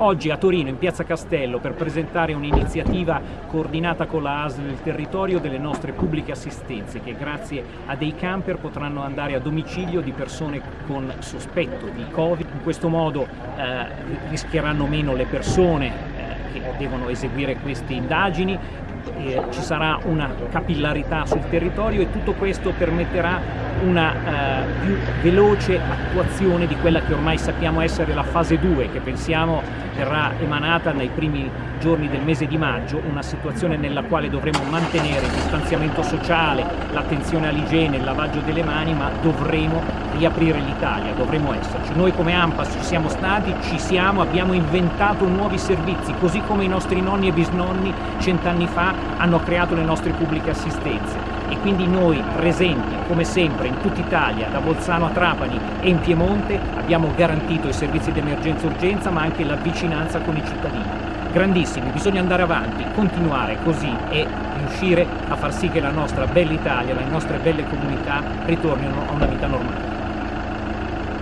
oggi a Torino, in Piazza Castello, per presentare un'iniziativa coordinata con la ASL del territorio delle nostre pubbliche assistenze, che grazie a dei camper potranno andare a domicilio di persone con sospetto di Covid. In questo modo eh, rischieranno meno le persone eh, che devono eseguire queste indagini, eh, ci sarà una capillarità sul territorio e tutto questo permetterà una eh, più veloce attuazione di quella che ormai sappiamo essere la fase 2 che pensiamo verrà emanata nei primi giorni del mese di maggio, una situazione nella quale dovremo mantenere il distanziamento sociale, l'attenzione all'igiene, il lavaggio delle mani, ma dovremo riaprire l'Italia, dovremo esserci. Noi come AMPAS ci siamo stati, ci siamo, abbiamo inventato nuovi servizi, così come i nostri nonni e bisnonni cent'anni fa hanno creato le nostre pubbliche assistenze quindi noi presenti come sempre in tutta Italia, da Bolzano a Trapani e in Piemonte abbiamo garantito i servizi di emergenza e urgenza ma anche la vicinanza con i cittadini. Grandissimi, bisogna andare avanti, continuare così e riuscire a far sì che la nostra bella Italia, le nostre belle comunità ritornino a una vita normale.